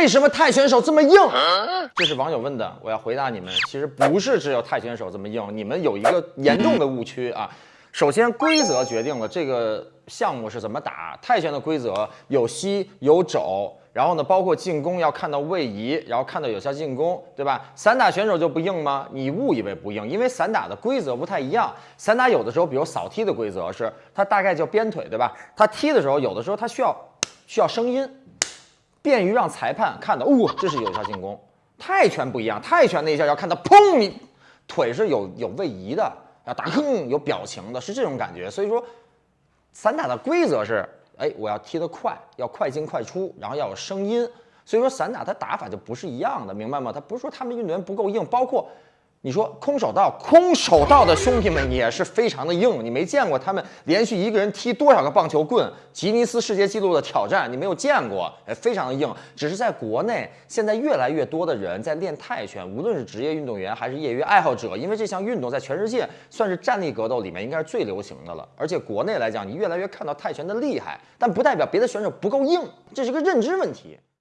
为什么泰拳手这么硬？这是网友问的，我要回答你们，其实不是只有泰拳手这么硬，你们有一个严重的误区啊。首先，规则决定了这个项目是怎么打。泰拳的规则有膝有肘，然后呢，包括进攻要看到位移，然后看到有效进攻，对吧？散打选手就不硬吗？你误以为不硬，因为散打的规则不太一样。散打有的时候，比如扫踢的规则是，它大概叫鞭腿，对吧？它踢的时候，有的时候它需要需要声音，便于让裁判看到，哦，这是有效进攻。泰拳不一样，泰拳那一下要看到，砰，你腿是有有位移的。要打哼有表情的，是这种感觉。所以说，散打的规则是，哎，我要踢得快，要快进快出，然后要有声音。所以说，散打它打法就不是一样的，明白吗？它不是说他们运动员不够硬，包括。你说空手道，空手道的兄弟们也是非常的硬，你没见过他们连续一个人踢多少个棒球棍，吉尼斯世界纪录的挑战，你没有见过，哎，非常的硬。只是在国内，现在越来越多的人在练泰拳，无论是职业运动员还是业余爱好者，因为这项运动在全世界算是站立格斗里面应该是最流行的了。而且国内来讲，你越来越看到泰拳的厉害，但不代表别的选手不够硬，这是个认知问题。